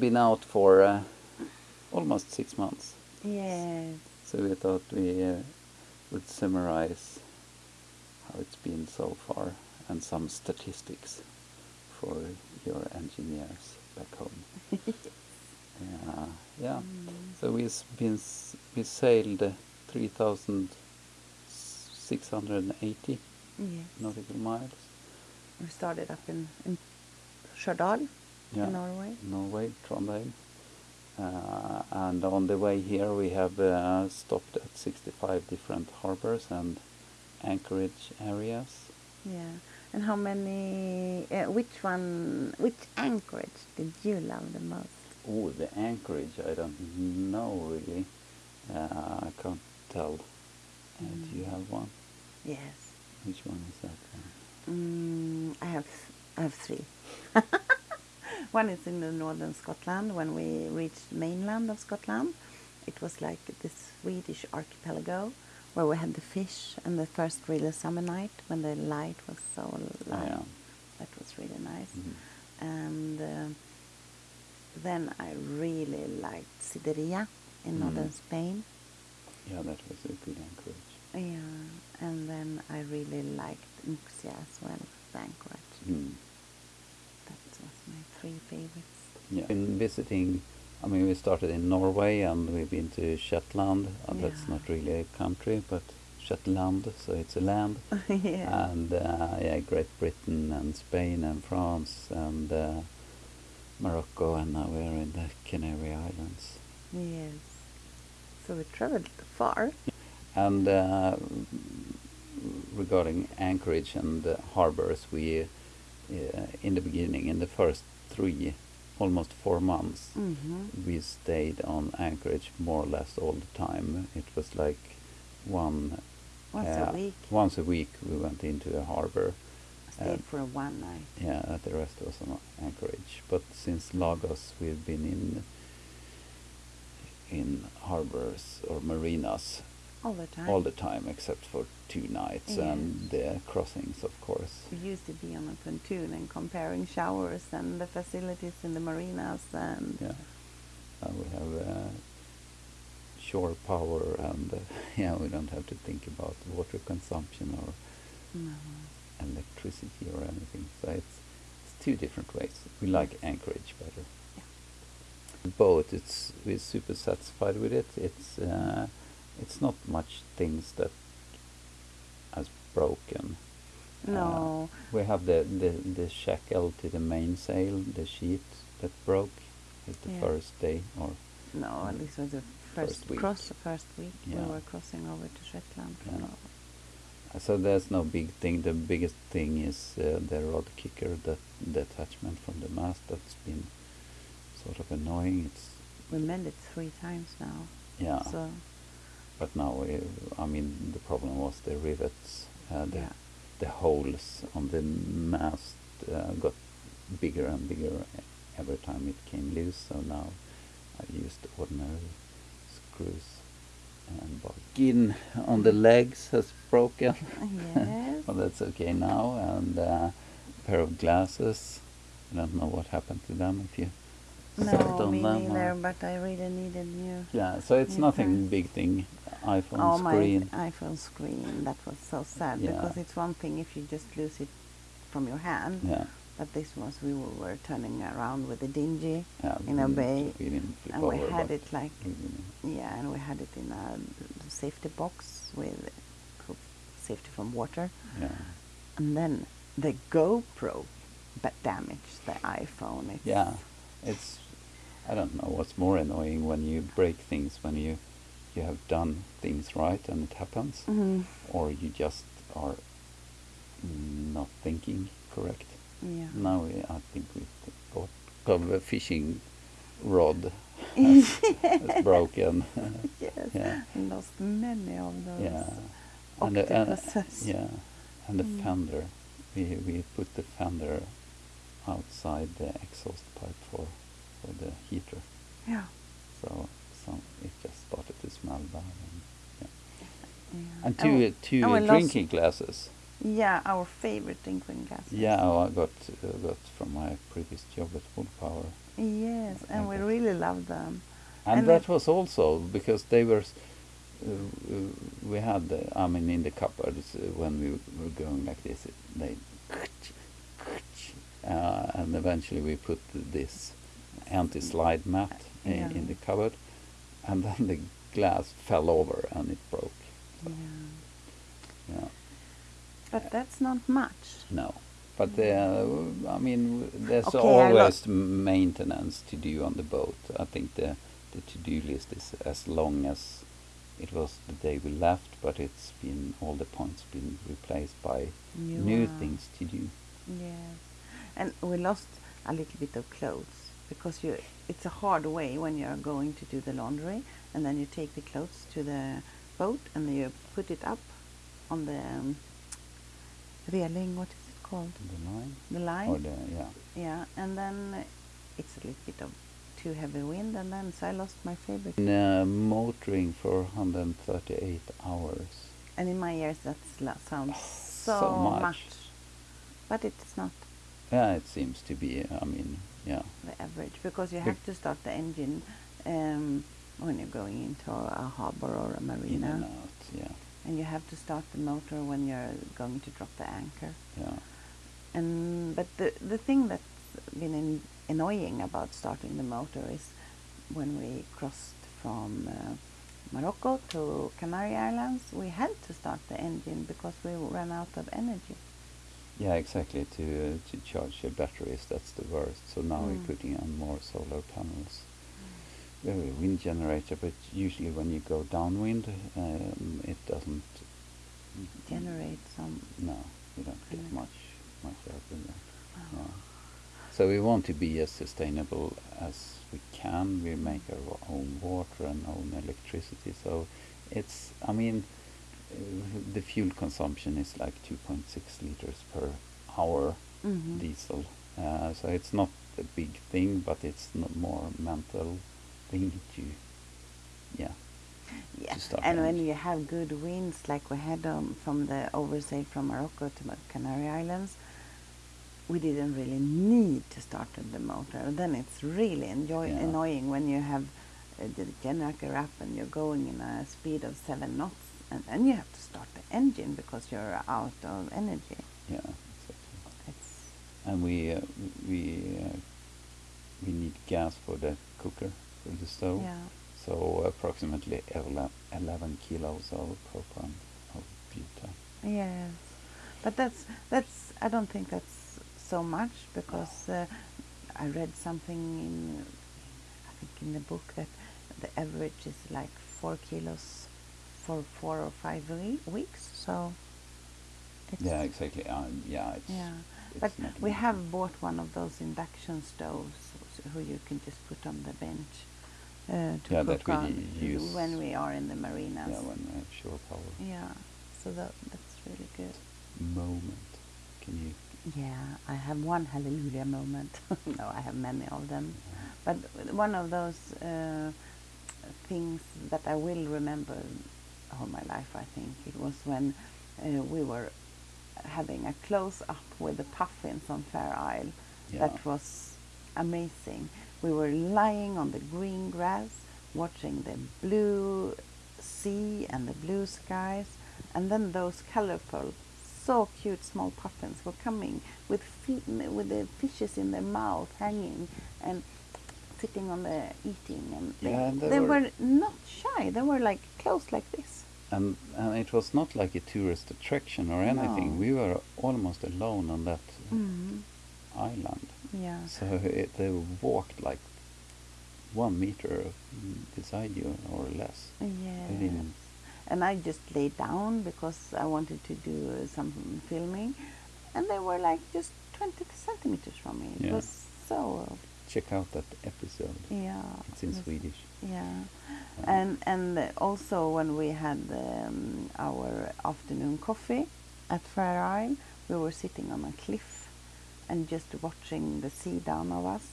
Been out for uh, almost six months, Yes. so we thought we uh, would summarize how it's been so far and some statistics for your engineers back home. yeah, yeah. So we've been s- we sailed uh, 3,680 Yes. nautical miles. We started up in, in Stjørdal Yeah. in Norway. Norway, Trondheim. Uh, and on the way here, we have uh, stopped at 65 different harbors and anchorage areas. Yeah. And how many, uh, which one, which anchorage did you love the most? Oh, the anchorage, I don't know really. Uh, I can't tell. Uh, Do you have one? Yes. Which one is that? Mm, I have I have three. One is in the northern Scotland when we reached mainland of Scotland. It was like the Swedish archipelago where we had the fish and the first really summer night when the light was so light. yeah. That was really nice. Mhm. And uh, then I really liked Cedeira in Mhm. northern Spain. Yeah, that was a good anchorage. Yeah, and then I really liked Muxia as well, the anchorage. Mm. My three favorites. Yeah. Been visiting. I mean, we started in Norway and we've been to Shetland. Uh, That's not really a country, but Shetland, so it's a land. yeah. And uh, yeah, Great Britain and Spain and France and uh, Morocco, and now we're in the Canary Islands. yes. So we traveled far. And uh, regarding anchorage and uh, harbors, we in the beginning, in the first three, almost four months, Mm-hmm. we stayed on anchorage more or less all the time. It was like one Once a week. Once a week, we went into a harbor. Stayed uh, for one night. Yeah, the rest was on anchorage. But since Lagos, we've been in in harbors or marinas All the time. all the time, except for two nights and the crossings, of course. We used to be on a pontoon and comparing showers and the facilities in the marinas and Yeah, uh, we have uh, shore power, and uh, yeah, we don't have to think about water consumption or no. electricity or anything. So it's, it's two different ways. We like Anchorage better. Yeah. Boat, it's we're super satisfied with it. It's uh, it's not much things that has broken. Uh, No. we have the, the the shackle to the mainsail, the sheet that broke at the Yeah. first day, or No, at this was the first, First week. cross, the first week Yeah. we were crossing over to Shetland Yeah. So there's no big thing. The biggest thing is uh, the rod kicker, that the attachment from the mast. That's been sort of annoying. It's We mended three times now. yeah, So but now I mean the problem was the rivets, uh, the Yeah. the holes on the mast uh, got bigger and bigger every time it came loose. So now I used ordinary screws. And bargain on the legs has broken. yes. well, that's okay now. And uh, a pair of glasses. I don't know what happened to them. If you no, on me them. neither, or- but I really needed new. yeah, so it's nothing big thing. iPhone oh, screen. oh, screen. my iPhone screen. That was so sad Yeah. because it's one thing if you just lose it from your hand, Yeah, but this was we were, turning around with a dingy yeah. in a bay, We didn't flip and we had it like yeah, and we had it in a safety box with safety from water, Yeah. and then the GoPro but damaged the iPhone. It's Yeah, it's. I don't know what's more annoying when you break things when you you have done things right and it happens, Mhm. or you just are not thinking correct. Yeah. Now we, I think we got a fishing rod that's broken. yes. yeah, Lost many of those. yeah, and the, and, octopuses. yeah, and the Mm. fender. We we put the fender outside the exhaust pipe for for the heater. Yeah. So some it just started to smell bad. And, yeah. yeah. and two two and we lost- drinking glasses Yeah, our favorite drinking glasses. Yeah, oh, I got uh, got from my previous job at Wood Power, Yes, and we really love them. and, And that was also because they were. Uh, uh, we had, uh, I mean, in the cupboards uh, when we were going like this, it, they, uh, and eventually we put this anti-slide mat in, Yeah. in the cupboard, and then the glass fell over and it broke. Yeah. Yeah. But that's not much. No. But uh, I mean, there's Okay, always maintenance to do on the boat. I think the the to-do list is as long as it was the day we left, but it's been all the points been replaced by New new things to do. Yes, and we lost a little bit of clothes because you. It's a hard way when you are going to do the laundry, and then you take the clothes to the boat and then you put it up on the um, railing. What is it called? The line The line. or the yeah. yeah, and then it's a little bit of too heavy wind, and then so I lost my favorite. And, uh, motoring for 138 hours. And in my ears, that sounds so, so much. much, but it's not. Yeah, it seems to be. I mean, yeah. the average because you have to start the engine um, when you're going into a harbor or a In marina, and out. Yeah. and you have to start the motor when you're going to drop the anchor. Yeah. And but the the thing that's been in, annoying about starting the motor is when we crossed from uh, Morocco to Canary Islands, we had to start the engine because we ran out of energy. Yeah, exactly. To uh, to charge the batteries, that's the worst. So now Mm. we're putting on more solar panels. We have a wind generator, but usually when you go downwind, um, it doesn't Generate some. No, we don't get Mm. much much out of that. Oh. No. So we want to be as sustainable as we can. We make our own water and own electricity. So it's, I mean, the fuel consumption is like 2.6 liters per hour Mhm. diesel. Uh, so it's not a big thing, but it's not more mental thing to, yeah. Yeah, to start and when you have good winds like we had um, from the oversail from Morocco to the Canary Islands, we didn't really need to start the motor. Then it's really enjoy- Yeah. annoying when you have uh, the generator up and you're going in a speed of seven knots, and then you have to start the engine because you're out of energy. Yeah, exactly. It's And we uh, we uh, we need gas for the cooker for the stove. yeah, So approximately 11 kilos of propane of butane. yes, but that's that's I don't think that's so much because uh, I read something in I think in the book that the average is like four kilos for four or five we- weeks. So it's Yeah, exactly. Um, yeah, it's, yeah. it's But we easy. have bought one of those induction stoves who you can just put on the bench uh, to Yeah, that cook we on use- when we are in the marinas. Yeah, when we have shore power. Yeah, so that, that's really good. Moment. Can you? Yeah, I have one hallelujah moment. no, I have many of them. uh, But one of those uh, things that I will remember all my life, I think, it was when uh, we were having a close up with the puffins on Fair Isle. Yeah. That was amazing. We were lying on the green grass, watching the blue sea and the blue skies, and then those colorful, so cute small puffins were coming with with the fishes in their mouth hanging and sitting on the eating, and they, Yeah, and they they were- were not shy. They were like close like this. And and it was not like a tourist attraction or anything. No. We were almost alone on that Mm. island. Yeah. So it, they walked like one meter beside you or less. Yeah. And I just laid down because I wanted to do uh, some filming, and they were like just 20 centimeters from me. It Yeah. was so Check out that episode. yeah. It's in Swedish. Yeah. Uh, And and also when we had um, our afternoon coffee at Fair Isle, we were sitting on a cliff and just watching the sea down of us.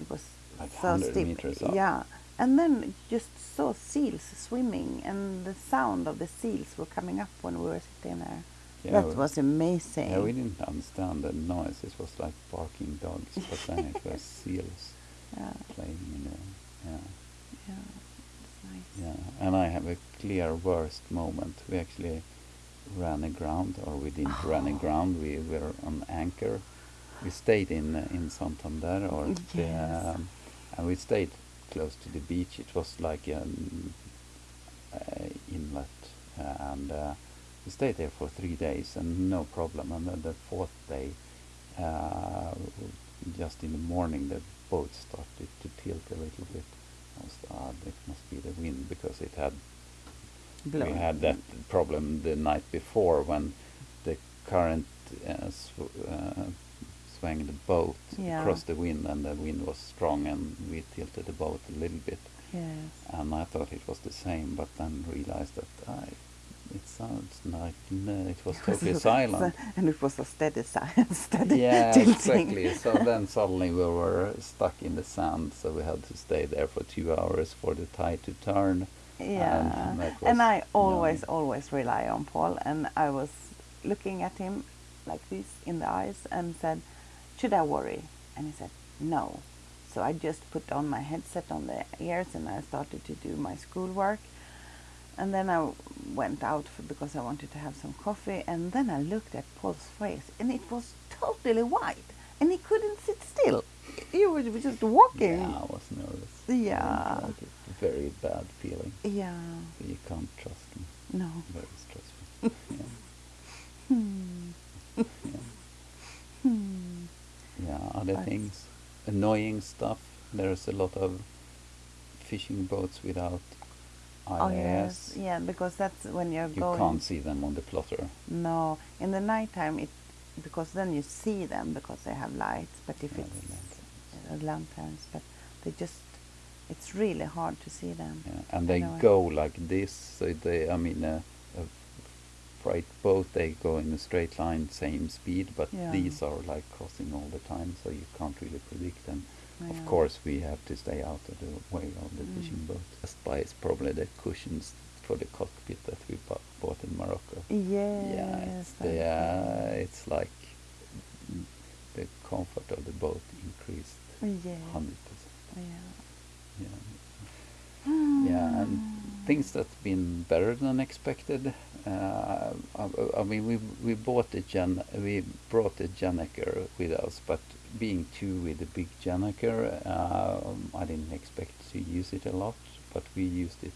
It was Like so 100 steep. Yeah. And then just saw seals swimming and the sound of the seals were coming up when we were sitting there. Yeah, that we- was amazing. Yeah, we didn't understand the noise. It was like barking dogs, but then it was seals yeah, playing in the yeah. yeah, nice. Yeah, and I have a clear worst moment. We actually ran aground, or we didn't run aground. We were on anchor. We stayed in uh, in Santander, or the, um, and we stayed close to the beach. It was like an uh, inlet, uh, and uh, we stayed there for three days, and no problem. And then the fourth day, uh, just in the morning, the boat started to tilt a little bit. I was, ah, it must be the wind because it had Blown. we had that problem the night before when the current uh, sw- uh, swung the boat Yeah. across the wind and the wind was strong and we tilted the boat a little bit Yes. and I thought it was the same but then realized that I, it sounds like no, it was totally silent. and it was a steady steady yeah, tilting. exactly. So then suddenly we were stuck in the sand, so we had to stay there for two hours for the tide to turn. Yeah, and, and I always, always rely on Paul. And I was looking at him like this in the eyes and said, "Should I worry?" And he said, "No." So I just put on my headset on the ears and I started to do my schoolwork. And then I went out for, because I wanted to have some coffee. And then I looked at Paul's face, and it was totally white, and he couldn't sit still. He was just walking. Yeah, I was nervous. Yeah. I didn't it. Very bad feeling. Yeah. So you can't trust him. No. Very stressful. yeah. Hmm. yeah. Hmm. Yeah, other But- things, annoying stuff. There's a lot of fishing boats without AIS. Oh yes, yeah, because that's when you're You going. can't see them on the plotter. No, in the nighttime it because then you see them because they have lights. But if Yeah, it's lanterns. uh, lanterns, but they just it's really hard to see them. Yeah, and they go like this. So they, I mean, a, a freight boat they go in a straight line, same speed, but Yeah. these are like crossing all the time, so you can't really predict them. Yeah. Of course, we have to stay out of the way of the Mm. fishing boat. Best buy is probably the cushions for the cockpit that we bought in Morocco. Yes. yeah, it's, the, uh, it's like mm, the comfort of the boat increased hundred percent. Yeah. Yeah. yeah, and things that's been better than expected. Uh, I, I mean, we we bought a Jan we brought a gennaker with us, but being two with a big gennaker, um, I didn't expect to use it a lot, but we used it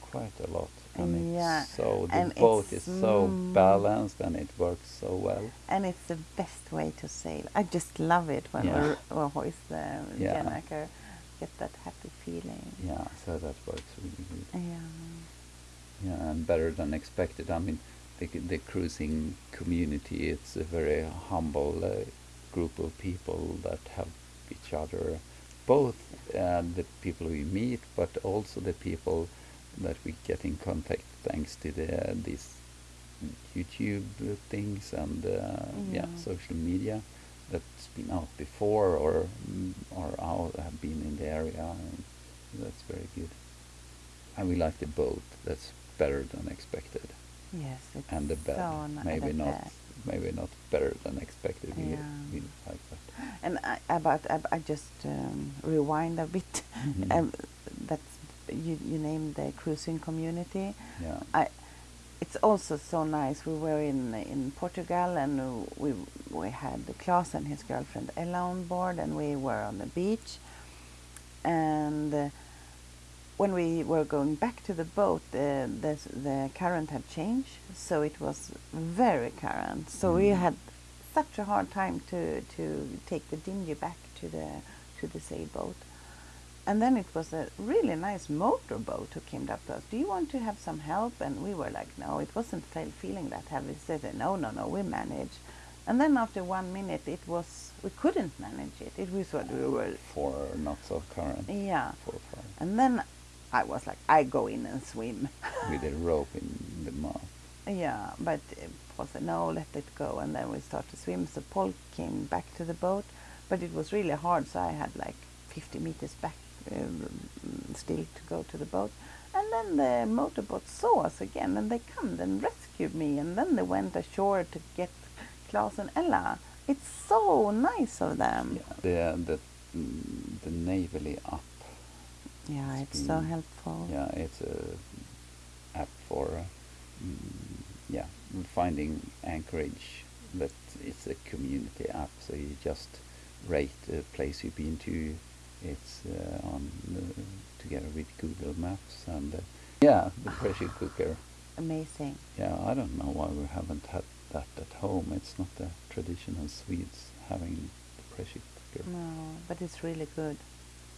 quite a lot, and Yeah, so the and boat is so mm, balanced and it works so well. And it's the best way to sail. I just love it when Yeah. we hoist the Yeah. gennaker, get that happy feeling. Yeah, so that works really good. Yeah. Yeah, and better than expected. I mean, the, the cruising community, it's a very humble uh, group of people that help each other, both uh, the people we meet, but also the people that we get in contact thanks to the, these YouTube things and uh, yeah. Yeah. social media that's been out before or mm, or out have been in the area. And that's very good. And we like the boat. That's better than expected. Yes, it's And the bed, so maybe not. Maybe not better than expected. Yeah. we like that. And I, about I, I just um, rewind a bit. Mhm. Um, that's you. You named the cruising community. Yeah. I. It's also so nice. We were in in Portugal and we we had Klaus and his girlfriend Ella on board, and we were on the beach. And uh, when we were going back to the boat, the the, the current had changed, so it was very current. So we Mm. had such a hard time to to take the dinghy back to the to the sailboat. And then it was a really nice motorboat who came up to us. Do you want to have some help? And we were like, no, it wasn't feeling that heavy. They said, no, no, no, we manage. And then after one minute, it was we couldn't manage it. It was what we were, Four knots of current. yeah. Four five. And then I was like, I go in and swim. With a rope in the mouth. Yeah, but uh, Paul said, no, let it go. And then we started to swim. So Paul came back to the boat, but it was really hard. So I had like 50 meters back um, still to go to the boat. And then the motorboat saw us again, and they come and rescued me, and then they went ashore to get Klaus and Ella. It's so nice of them. Yeah, the the the Navily app. Yeah, It's so helpful. Yeah, it's a app for uh, mm, yeah finding anchorage, but it's a community app. So you just rate the place you've been to. It's uh, on uh, together with Google Maps and uh, yeah, the pressure cooker. Amazing. Yeah, I don't know why we haven't had that at home. It's not the traditional Swedes having the pressure cooker. No, but it's really good.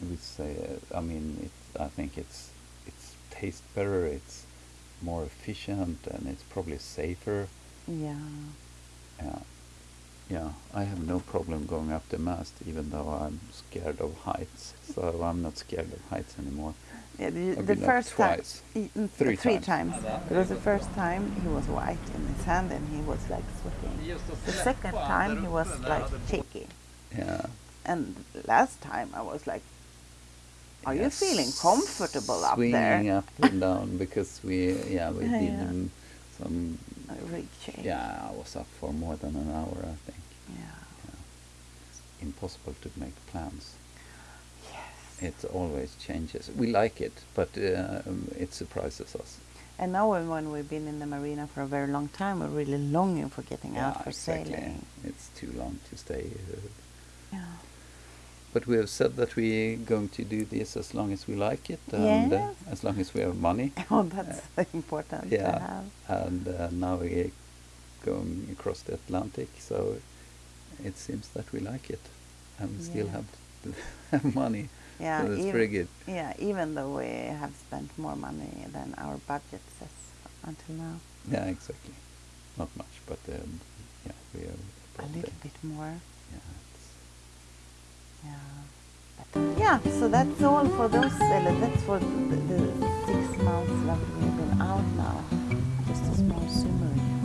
We say, uh, I mean, it, I think it's it's tastes better. It's more efficient and it's probably safer. Yeah. Yeah, yeah. I have no problem going up the mast, even though I'm scared of heights. So I'm not scared of heights anymore. Yeah, the, the first time, twice. mm, Three three times. times. Because the first time he was white in his hand and he was like sweating. The second time he was like shaky. Yeah. And last time I was like, are you feeling comfortable up swinging there? up and down because we yeah we Yeah, did yeah. some I really changed. yeah I was up for more than an hour I think Yeah. yeah. it's impossible to make plans Yes. it always changes we like it but uh, it surprises us And now when- when we've been in the marina for a very long time, we're really longing for getting yeah out for exactly sailing. it's too long to stay uh, Yeah. But we have said that we're going to do this as long as we like it and uh, as long as we have money. Oh, that's important to yeah. have. and uh, now we're going across the Atlantic so it seems that we like it and we still Yeah. have, have money. Yeah, so that's even, pretty good. Yeah, even though we have spent more money than our budget says until now, yeah exactly. Not much but um, yeah we are a little bit more. Yeah, Yeah. So that's all for those. Uh, that's for the, the six months that we have been out now. Just a small summary.